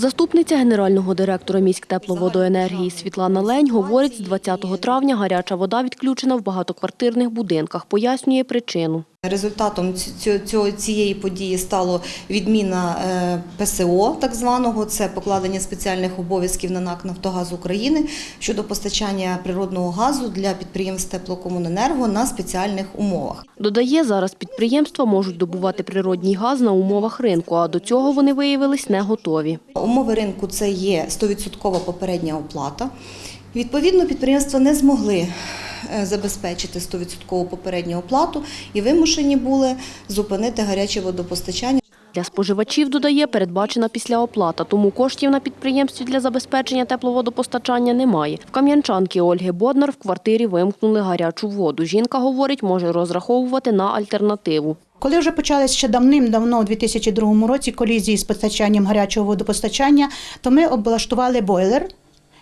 Заступниця генерального директора міськтепловодоенергії Світлана Лень говорить, з 20 травня гаряча вода відключена в багатоквартирних будинках. Пояснює причину. Результатом цієї події стало відміна е, ПСО, так званого, це покладення спеціальних обов'язків на НАК «Нафтогаз України» щодо постачання природного газу для підприємств теплокомуненерго на спеціальних умовах. Додає, зараз підприємства можуть добувати природній газ на умовах ринку, а до цього вони виявились не готові. Умови ринку це є 100% попередня оплата. Відповідно, підприємства не змогли е, забезпечити 100% попередню оплату і вимушені були зупинити гаряче водопостачання. Для споживачів, додає, передбачена післяоплата, тому коштів на підприємстві для забезпечення тепловодопостачання немає. В кам'янчанки Ольги Боднар в квартирі вимкнули гарячу воду. Жінка, говорить, може розраховувати на альтернативу. Коли вже почалися ще давним-давно, у 2002 році, колізії з постачанням гарячого водопостачання, то ми облаштували бойлер.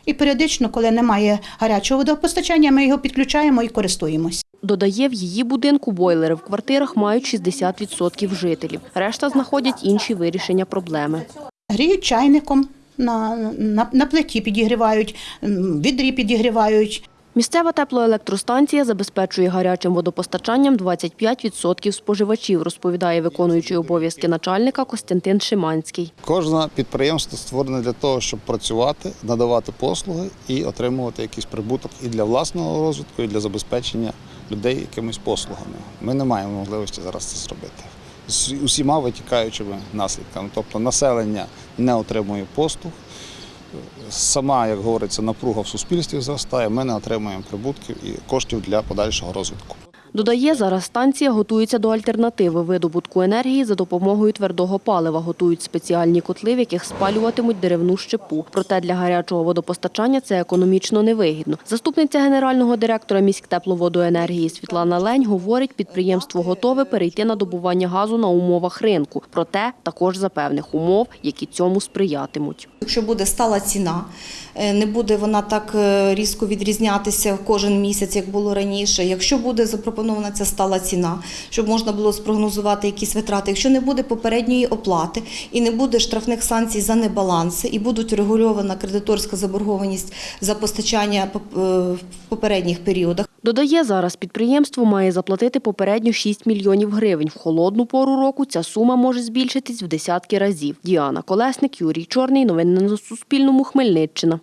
І періодично, коли немає гарячого водопостачання, ми його підключаємо і користуємось. Додає, в її будинку бойлери в квартирах мають 60% жителів. Решта знаходять інші вирішення проблеми. Гріють чайником, на, на, на плиті підігрівають, відрі підігрівають. Місцева теплоелектростанція забезпечує гарячим водопостачанням 25% споживачів, розповідає виконуючий обов'язки начальника Костянтин Шиманський. Кожне підприємство створене для того, щоб працювати, надавати послуги і отримувати якийсь прибуток і для власного розвитку, і для забезпечення людей якимись послугами. Ми не маємо можливості зараз це зробити. З усіма витікаючими наслідками. Тобто населення не отримує послуг. Сама, як говориться, напруга в суспільстві зростає, ми не отримуємо прибутків і коштів для подальшого розвитку. Додає, зараз станція готується до альтернативи видобутку енергії за допомогою твердого палива. Готують спеціальні котли, в яких спалюватимуть деревну щепу. Проте для гарячого водопостачання це економічно невигідно. Заступниця генерального директора міськтепловодоенергії Світлана Лень говорить, підприємство готове перейти на добування газу на умовах ринку. Проте також за певних умов, які цьому сприятимуть. Якщо буде стала ціна, е, не буде вона так е, різко відрізнятися кожен місяць, як було раніше. Якщо буде запропонована ця стала ціна, щоб можна було спрогнозувати якісь витрати, якщо не буде попередньої оплати і не буде штрафних санкцій за небаланси, і будуть регульована кредиторська заборгованість за постачання е, в попередніх періодах. Додає, зараз підприємство має заплатити попередньо 6 мільйонів гривень. В холодну пору року ця сума може збільшитись в десятки разів. Діана Колесник, Юрій Чорний. Новини на Суспільному. Хмельниччина.